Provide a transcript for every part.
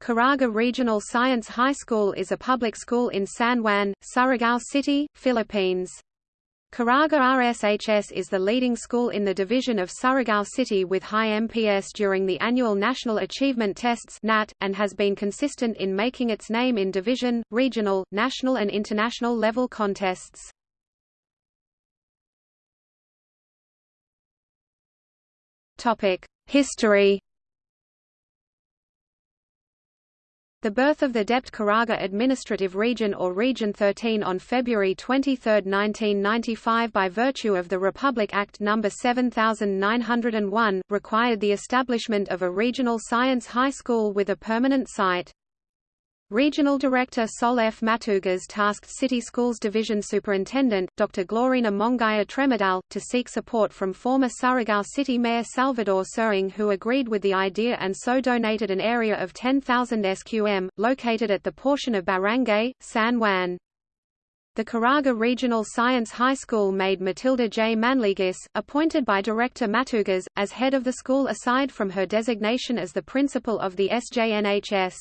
Caraga Regional Science High School is a public school in San Juan, Surigao City, Philippines. Caraga RSHS is the leading school in the division of Surigao City with high MPS during the annual National Achievement Tests (NAT), and has been consistent in making its name in division, regional, national and international level contests. History The birth of the DepEd Caraga Administrative Region or Region 13 on February 23, 1995 by virtue of the Republic Act No. 7901, required the establishment of a regional science high school with a permanent site. Regional Director Sol F. Matugas tasked City Schools Division Superintendent, Dr. Glorina Mongaya Tremedal, to seek support from former Surigao City Mayor Salvador Suring who agreed with the idea and so donated an area of 10,000 SQM, located at the portion of Barangay, San Juan. The Caraga Regional Science High School made Matilda J. Manliguis, appointed by Director Matugas, as head of the school aside from her designation as the principal of the SJNHS.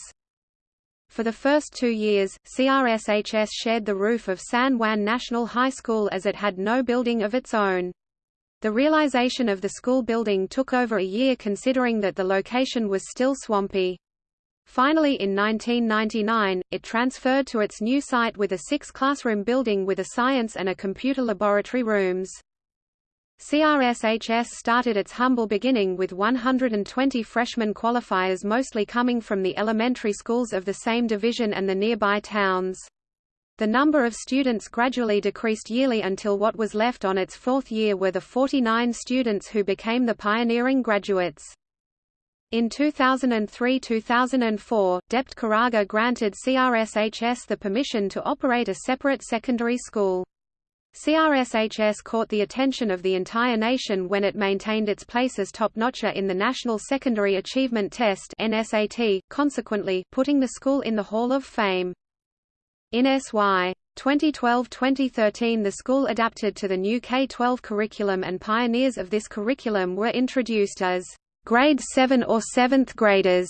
For the first two years, CRSHS shared the roof of San Juan National High School as it had no building of its own. The realization of the school building took over a year considering that the location was still swampy. Finally in 1999, it transferred to its new site with a six-classroom building with a science and a computer laboratory rooms. CRSHS started its humble beginning with 120 freshman qualifiers mostly coming from the elementary schools of the same division and the nearby towns. The number of students gradually decreased yearly until what was left on its fourth year were the 49 students who became the pioneering graduates. In 2003–2004, DepEd Caraga granted CRSHS the permission to operate a separate secondary school. CRSHS caught the attention of the entire nation when it maintained its place as top-notcher in the National Secondary Achievement Test NSAT, consequently, putting the school in the Hall of Fame. In SY 2012-2013 the school adapted to the new K-12 curriculum and pioneers of this curriculum were introduced as grade 7 or 7th graders.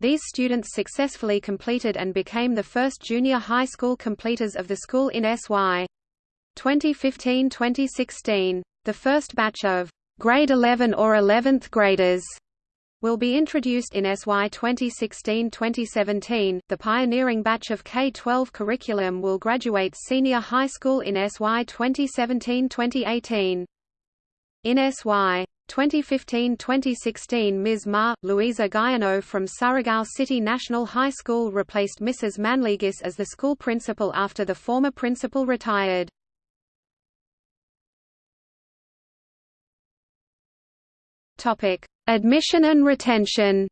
These students successfully completed and became the first junior high school completers of the school in SY 2015–2016. The first batch of grade 11 or 11th graders will be introduced in SY 2016-2017. The pioneering batch of K-12 curriculum will graduate senior high school in SY 2017-2018. In SY 2015-2016 Ms. Ma, Luisa Guyano from Surigao City National High School replaced Mrs. Manliguis as the school principal after the former principal retired. Topic: Admission and retention.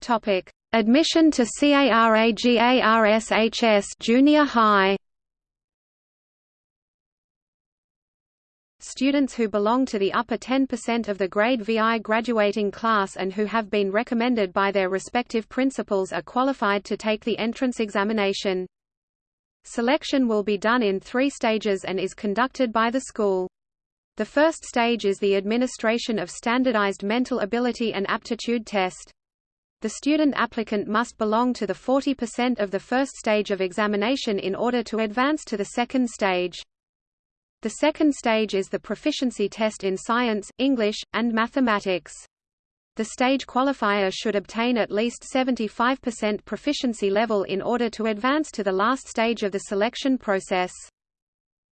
Topic: Admission to CARAGARSHS Junior High. Students who belong to the upper 10% of the grade VI graduating class and who have been recommended by their respective principals are qualified to take the entrance examination. Selection will be done in three stages and is conducted by the school. The first stage is the administration of standardized mental ability and aptitude test. The student applicant must belong to the 40% of the first stage of examination in order to advance to the second stage. The second stage is the proficiency test in science, English, and mathematics. The stage qualifier should obtain at least 75% proficiency level in order to advance to the last stage of the selection process.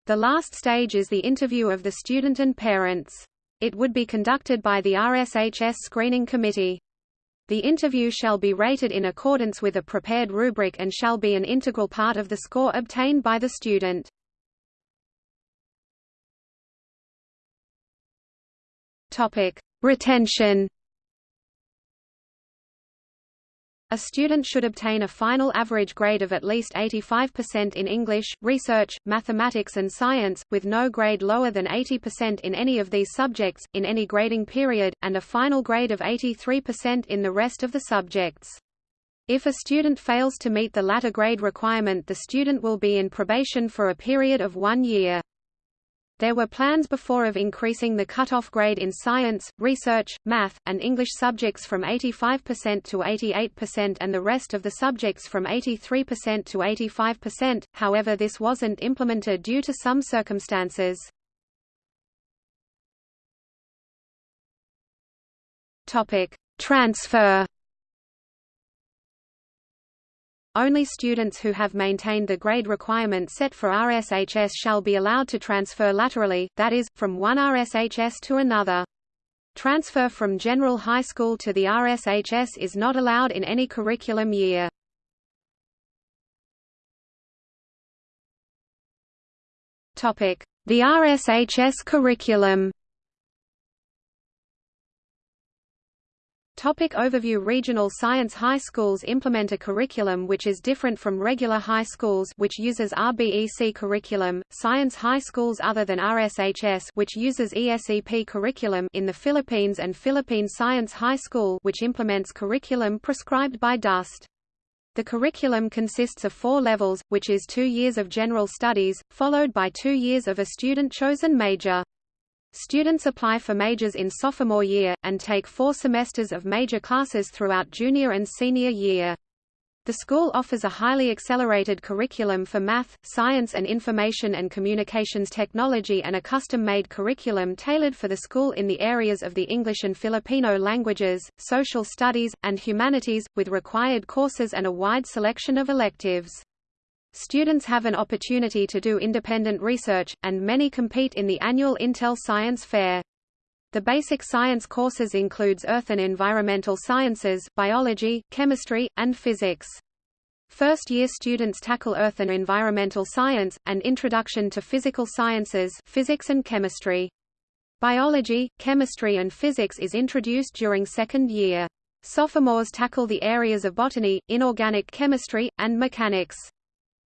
The last stage is the interview of the student and parents. It would be conducted by the RSHS Screening Committee. The interview shall be rated in accordance with a prepared rubric and shall be an integral part of the score obtained by the student. Topic: Retention A student should obtain a final average grade of at least 85% in English, research, mathematics and science, with no grade lower than 80% in any of these subjects, in any grading period, and a final grade of 83% in the rest of the subjects. If a student fails to meet the latter grade requirement the student will be in probation for a period of one year. There were plans before of increasing the cutoff grade in science, research, math, and English subjects from 85% to 88% and the rest of the subjects from 83% to 85%, however this wasn't implemented due to some circumstances. Transfer Only students who have maintained the grade requirement set for RSHS shall be allowed to transfer laterally, that is, from one RSHS to another. Transfer from general high school to the RSHS is not allowed in any curriculum year. The RSHS curriculum Topic overview Regional science high schools implement a curriculum which is different from regular high schools which uses RBEC curriculum, science high schools other than RSHS which uses ESEP curriculum in the Philippines and Philippine Science High School which implements curriculum prescribed by DOST. The curriculum consists of four levels, which is two years of general studies, followed by two years of a student-chosen major. Students apply for majors in sophomore year, and take four semesters of major classes throughout junior and senior year. The school offers a highly accelerated curriculum for math, science and information and communications technology and a custom-made curriculum tailored for the school in the areas of the English and Filipino languages, social studies, and humanities, with required courses and a wide selection of electives. Students have an opportunity to do independent research, and many compete in the annual Intel Science Fair. The basic science courses includes earth and environmental sciences, biology, chemistry, and physics. First-year students tackle earth and environmental science, and introduction to physical sciences physics and chemistry. Biology, chemistry and physics is introduced during second year. Sophomores tackle the areas of botany, inorganic chemistry, and mechanics.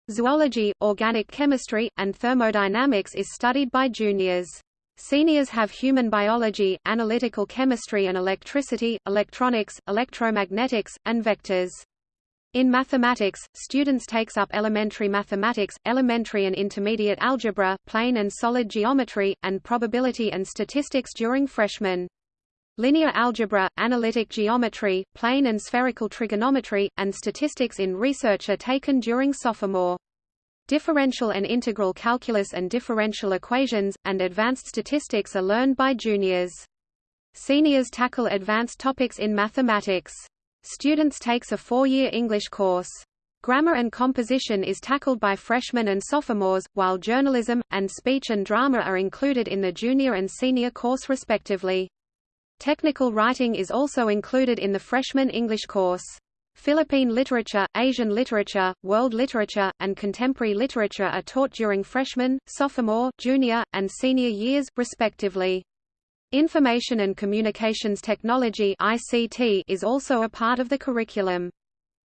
Zoology, organic chemistry, and thermodynamics is studied by juniors. Seniors have human biology, analytical chemistry and electricity, electronics, electromagnetics, and vectors. In mathematics, students takes up elementary mathematics, elementary and intermediate algebra, plane and solid geometry, and probability and statistics during freshman. Linear algebra, analytic geometry, plane and spherical trigonometry, and statistics in research are taken during sophomore. Differential and integral calculus and differential equations, and advanced statistics are learned by juniors. Seniors tackle advanced topics in mathematics. Students takes a four-year English course. Grammar and composition is tackled by freshmen and sophomores, while journalism, and speech and drama are included in the junior and senior course respectively. Technical writing is also included in the freshman English course. Philippine literature, Asian literature, world literature, and contemporary literature are taught during freshman, sophomore, junior, and senior years, respectively. Information and Communications Technology (ICT) is also a part of the curriculum.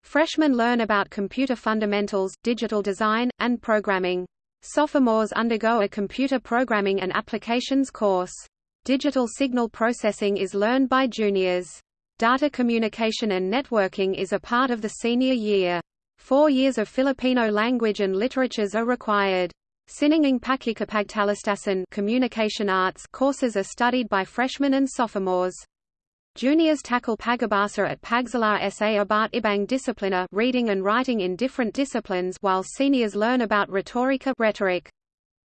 Freshmen learn about computer fundamentals, digital design, and programming. Sophomores undergo a computer programming and applications course. Digital signal processing is learned by juniors. Data communication and networking is a part of the senior year. Four years of Filipino language and literatures are required. Siningang Pakikipagtalastasan communication arts courses are studied by freshmen and sophomores. Juniors tackle Pagabasa at Pagsalar sa about ibang disciplina reading and writing in different disciplines while seniors learn about rhetorica rhetoric.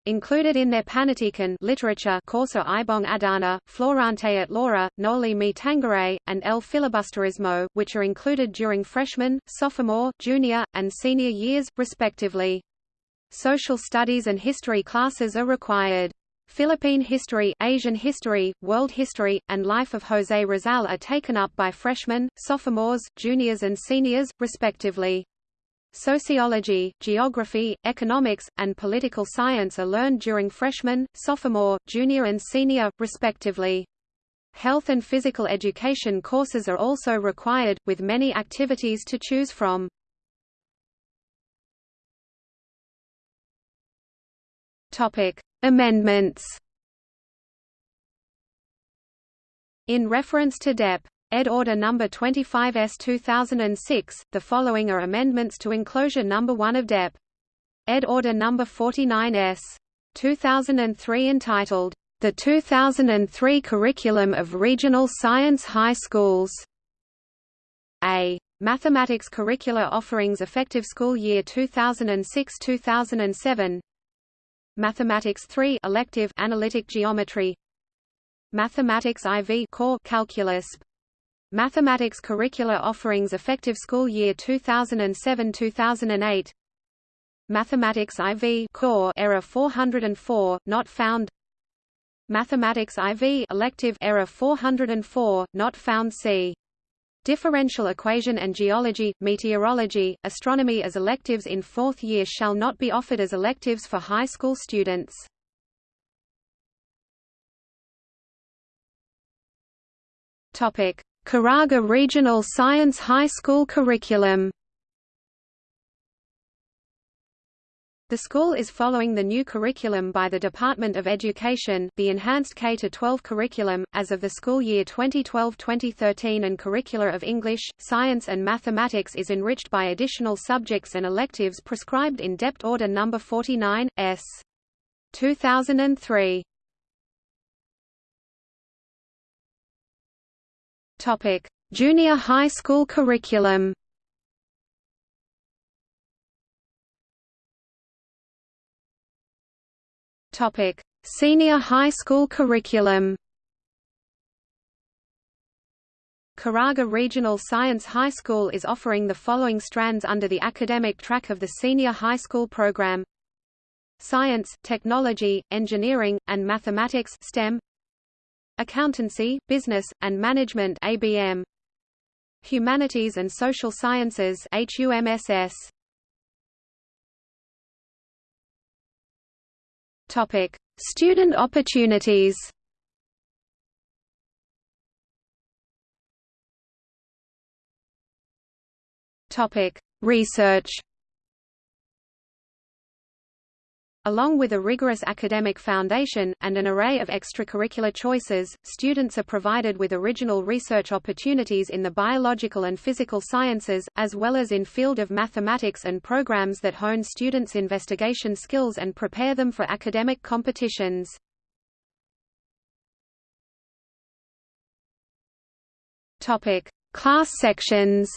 Included in their Panitikan literature Corso Ibong Adarna, Florante at Laura, Noli me Tangere, and El Filibusterismo, which are included during freshman, sophomore, junior, and senior years, respectively. Social studies and history classes are required. Philippine history, Asian history, world history, and life of José Rizal are taken up by freshmen, sophomores, juniors and seniors, respectively. Sociology, geography, economics, and political science are learned during freshman, sophomore, junior and senior, respectively. Health and physical education courses are also required, with many activities to choose from. Topic Amendments In reference to DEP Ed. Order No. 25S 2006, the following are amendments to Enclosure No. 1 of DEP. Ed. Order No. 49S. 2003 entitled, The 2003 Curriculum of Regional Science High Schools. A. Mathematics Curricula Offerings Effective School Year 2006-2007 Mathematics 3 elective Analytic Geometry Mathematics IV Core Calculus Mathematics Curricula Offerings Effective School Year 2007-2008 Mathematics IV Core Error 404 not found. Mathematics IV elective Error 404 not found. C. Differential equation and geology, meteorology, astronomy as electives in fourth year shall not be offered as electives for high school students. Topic: Caraga Regional Science High School curriculum. The school is following the new curriculum by the Department of Education, the Enhanced K-12 curriculum, as of the school year 2012-2013 and curricula of English, Science and Mathematics is enriched by additional subjects and electives prescribed in DepEd Order No. 49, S. 2003. Junior high school curriculum Topic: Senior high school curriculum. Caraga Regional Science High School is offering the following strands under the academic track of the senior high school program. Science, Technology, Engineering, and Mathematics STEM Accountancy, Business, and Management ABM Humanities and Social Sciences HUMSS Topic: Student opportunities. Topic: Research. Along with a rigorous academic foundation, and an array of extracurricular choices, students are provided with original research opportunities in the biological and physical sciences, as well as in field of mathematics and programs that hone students' investigation skills and prepare them for academic competitions. Class sections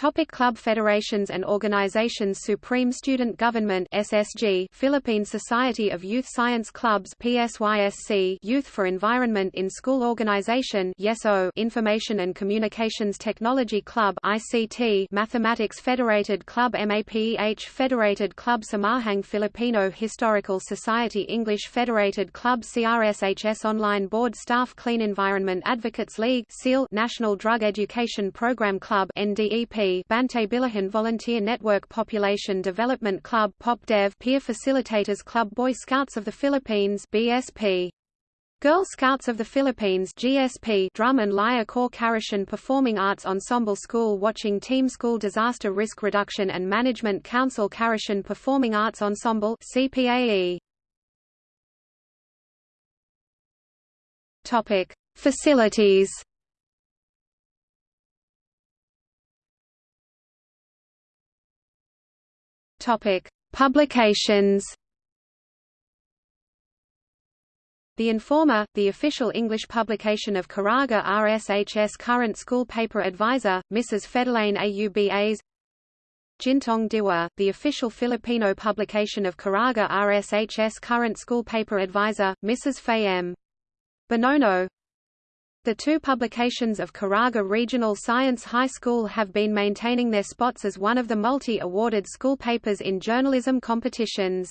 Topic Club Federations and Organizations Supreme Student Government SSG Philippine Society of Youth Science Clubs PSYSC Youth for Environment in School Organization YESO Information and Communications Technology Club ICT Mathematics Federated Club MAPEH Federated Club Samahang Filipino Historical Society English Federated Club CRSHS Online Board Staff Clean Environment Advocates League SEAL National Drug Education Program Club NDEP Bantay Bilihan Volunteer Network Population Development Club PopDev Peer Facilitators Club Boy Scouts of the Philippines BSP Girl Scouts of the Philippines GSP Drum and Lyre Corps Karishan Performing Arts Ensemble School Watching Team School Disaster Risk Reduction and Management Council Karishan Performing Arts Ensemble CPAE Topic Facilities Topic: Publications. The Informer, the official English publication of Caraga RSHS current school paper advisor, Mrs. Fedelaine Aubas Gintong Diwa, the official Filipino publication of Caraga RSHS current school paper advisor, Mrs. Fay M. Bonono the two publications of Caraga Regional Science High School have been maintaining their spots as one of the multi-awarded school papers in journalism competitions.